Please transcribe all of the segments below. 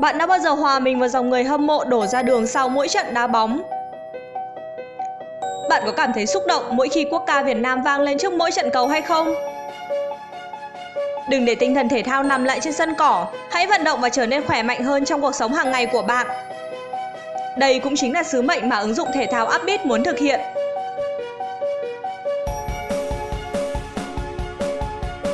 Bạn đã bao giờ hòa mình vào dòng người hâm mộ đổ ra đường sau mỗi trận đá bóng? Bạn có cảm thấy xúc động mỗi khi quốc ca Việt Nam vang lên trước mỗi trận cầu hay không? Đừng để tinh thần thể thao nằm lại trên sân cỏ, hãy vận động và trở nên khỏe mạnh hơn trong cuộc sống hàng ngày của bạn. Đây cũng chính là sứ mệnh mà ứng dụng thể thao Upbeat muốn thực hiện.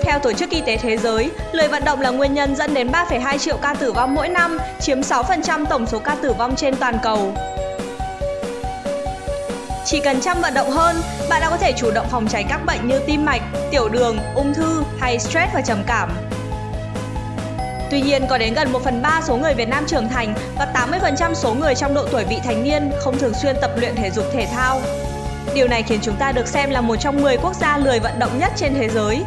Theo Tổ chức Y tế Thế giới, lười vận động là nguyên nhân dẫn đến 3,2 triệu ca tử vong mỗi năm, chiếm 6% tổng số ca tử vong trên toàn cầu. Chỉ cần chăm vận động hơn, bạn đã có thể chủ động phòng tránh các bệnh như tim mạch, tiểu đường, ung thư hay stress và trầm cảm. Tuy nhiên, có đến gần 1 phần 3 số người Việt Nam trưởng thành và 80% số người trong độ tuổi vị thành niên không thường xuyên tập luyện thể dục thể thao. Điều này khiến chúng ta được xem là một trong 10 quốc gia lười vận động nhất trên thế giới.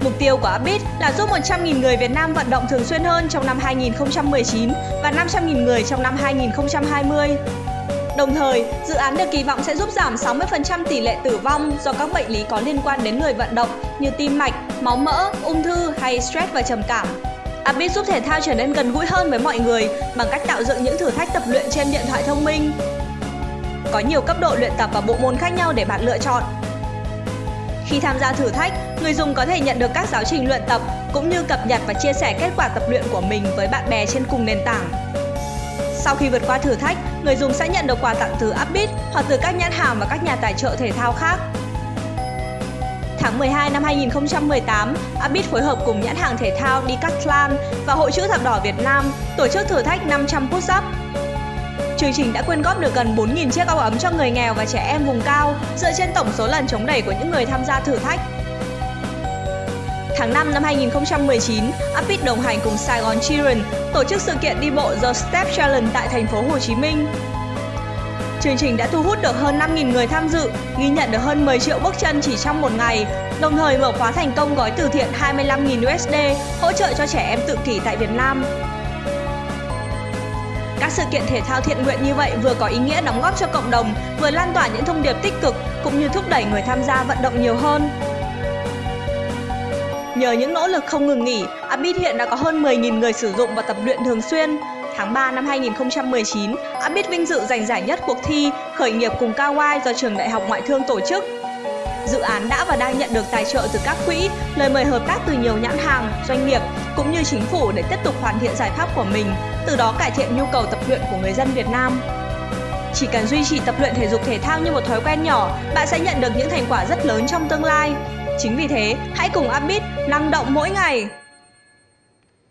Mục tiêu của Upbeat là giúp 100.000 người Việt Nam vận động thường xuyên hơn trong năm 2019 và 500.000 người trong năm 2020. Đồng thời, dự án được kỳ vọng sẽ giúp giảm 60% tỷ lệ tử vong do các bệnh lý có liên quan đến người vận động như tim mạch, máu mỡ, ung thư hay stress và trầm cảm. Upbeat giúp thể thao trở nên gần gũi hơn với mọi người bằng cách tạo dựng những thử thách tập luyện trên điện thoại thông minh. Có nhiều cấp độ luyện tập và bộ môn khác nhau để bạn lựa chọn. Khi tham gia thử thách, người dùng có thể nhận được các giáo trình luyện tập cũng như cập nhật và chia sẻ kết quả tập luyện của mình với bạn bè trên cùng nền tảng. Sau khi vượt qua thử thách, người dùng sẽ nhận được quà tặng từ Upbeat hoặc từ các nhãn hàng và các nhà tài trợ thể thao khác. Tháng 12 năm 2018, Upbeat phối hợp cùng nhãn hàng thể thao Decathlon và Hội chữ thập đỏ Việt Nam tổ chức thử thách 500 push-up. Chương trình đã quyên góp được gần 4.000 chiếc áo ấm cho người nghèo và trẻ em vùng cao dựa trên tổng số lần chống đẩy của những người tham gia thử thách. Tháng 5 năm 2019, Upbeat đồng hành cùng Saigon Children tổ chức sự kiện đi bộ The Step Challenge tại thành phố Hồ Chí Minh. Chương trình đã thu hút được hơn 5.000 người tham dự, ghi nhận được hơn 10 triệu bước chân chỉ trong một ngày, đồng thời mở khóa thành công gói từ thiện 25.000 USD hỗ trợ cho trẻ em tự kỷ tại Việt Nam. Các sự kiện thể thao thiện nguyện như vậy vừa có ý nghĩa đóng góp cho cộng đồng, vừa lan tỏa những thông điệp tích cực cũng như thúc đẩy người tham gia vận động nhiều hơn. Nhờ những nỗ lực không ngừng nghỉ, Abit hiện đã có hơn 10.000 người sử dụng và tập luyện thường xuyên. Tháng 3 năm 2019, Abit vinh dự giành giải nhất cuộc thi Khởi nghiệp cùng Kawai do Trường Đại học Ngoại thương tổ chức. Dự án đã và đang nhận được tài trợ từ các quỹ, lời mời hợp tác từ nhiều nhãn hàng, doanh nghiệp cũng như chính phủ để tiếp tục hoàn thiện giải pháp của mình, từ đó cải thiện nhu cầu tập luyện của người dân Việt Nam. Chỉ cần duy trì tập luyện thể dục thể thao như một thói quen nhỏ, bạn sẽ nhận được những thành quả rất lớn trong tương lai. Chính vì thế, hãy cùng Upbeat năng động mỗi ngày.